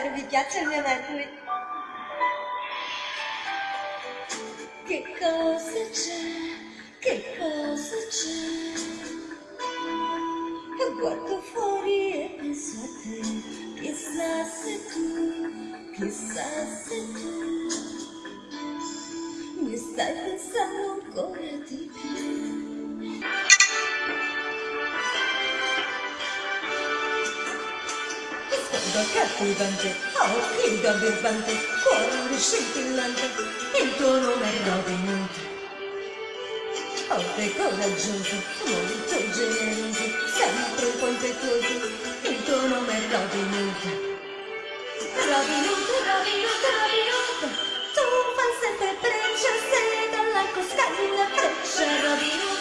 Spero vi piaccia il mio medley. Che cosa c'è? Che cosa c'è? Guardo fuori e penso a te, chissà se tu, chissà se tu mi stai pensando ancora di più. Sguardo cattivante, occhi da birbante, cuore scintillante, il tuo nome è Robin Hood. Forte e coraggioso, molto generoso, sempre un po' impetuoso, il tuo nome è Robin Hood. Robin Hood, Robin Hood, Robin Hood, tu fai sempre princesse dalla costaglia freccia, Robin Hood,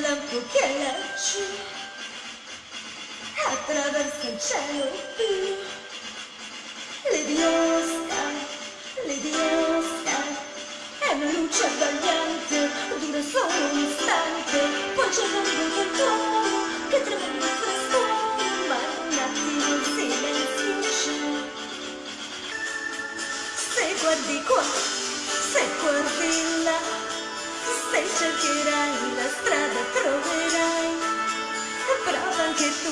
lampo che laggiù, attraverso il cielo blu. Lady Oscar, è una luce abbagliante, dura solo un istante, poi c'è del tuono che tremenda il frastuono, ma in un attimo il silenzio c'è. Se guardi qua, se guardi là, se cercherai la strada troverai, prova anche tu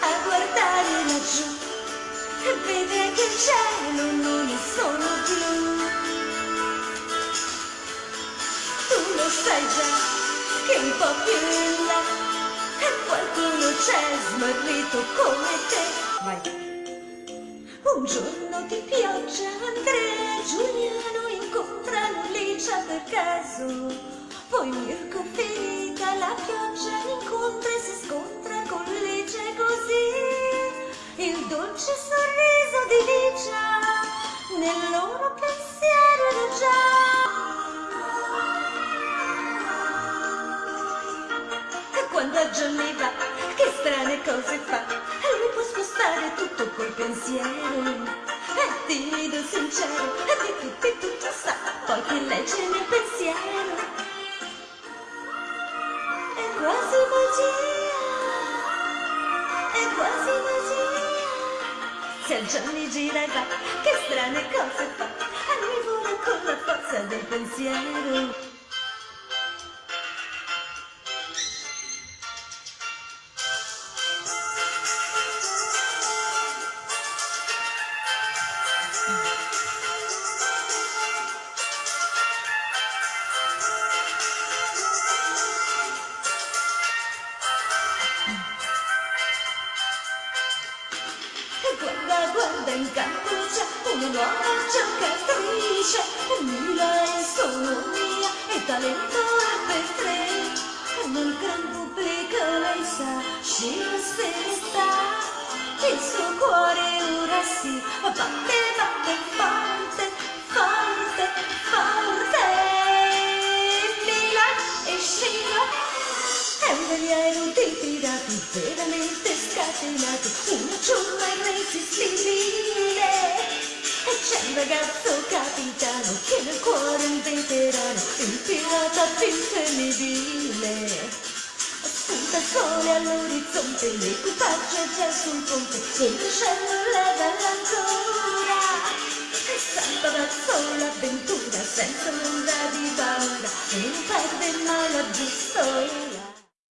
a guardare laggiù e vede che il cielo non è solo blu. Tu lo sai già che un po' più in là qualcuno c'è smarrito come te. Vai. Un giorno di pioggia Andrea e Giuliano incontrano Licia per caso. Poi Mirko finita la pioggia incontra e si scontra con Licia e così il dolce sorriso di Licia nel loro pensiero era già. E quando Johnny va, che strane cose fa, lui può spostare tutto col pensiero. È timido, sincero, e di tutti tutto sa, poi che legge nel pensiero. Quasi magia, è quasi magia. Se a Johnny gira e va, che strane cose fa, a lui vola con la forza del pensiero. In c'è una nuova giocatrice, Mila è solo mia e talento è per tre. Nel gran pubblico lei sa, scena se ne sta, il suo cuore ora batte, batte di pirati veramente scatenati, una ciurma irresistibile. E c'è un ragazzo capitano che nel cuore è un veterano, il pirata più temibile. Il sole all'orizzonte, l'equipaggio è già sul ponte, il vascello leva l'ancora. E salva da sola l'avventura, senza nulla di paura, e non perde mai la giusta